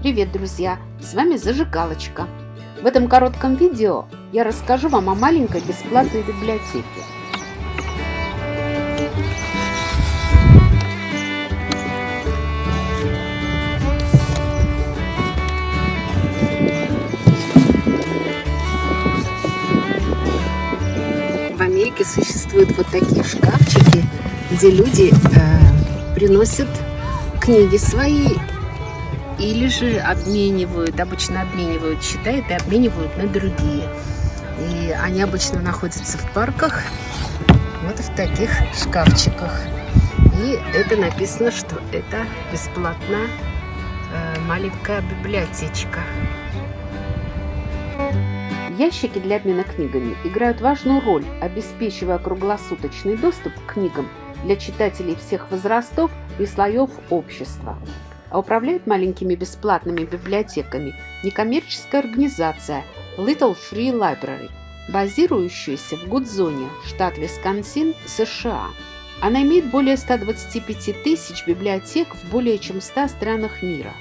Привет, друзья! С вами Зажигалочка. В этом коротком видео я расскажу вам о маленькой бесплатной библиотеке. В Америке существуют вот такие шкафчики, где люди э, приносят книги свои или же обменивают, обычно обменивают, читают и обменивают на другие. И они обычно находятся в парках, вот в таких шкафчиках. И это написано, что это бесплатная э, маленькая библиотечка. Ящики для обмена книгами играют важную роль, обеспечивая круглосуточный доступ к книгам для читателей всех возрастов и слоев общества а управляет маленькими бесплатными библиотеками некоммерческая организация Little Free Library, базирующаяся в Гудзоне, штат Висконсин, США. Она имеет более 125 тысяч библиотек в более чем 100 странах мира.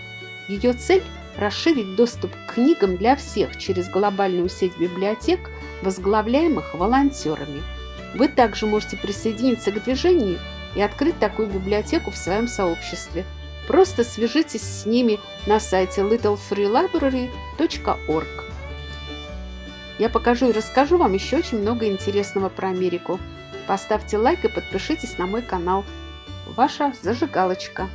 Ее цель – расширить доступ к книгам для всех через глобальную сеть библиотек, возглавляемых волонтерами. Вы также можете присоединиться к движению и открыть такую библиотеку в своем сообществе – Просто свяжитесь с ними на сайте littlefreelibrary.org. Я покажу и расскажу вам еще очень много интересного про Америку. Поставьте лайк и подпишитесь на мой канал. Ваша зажигалочка.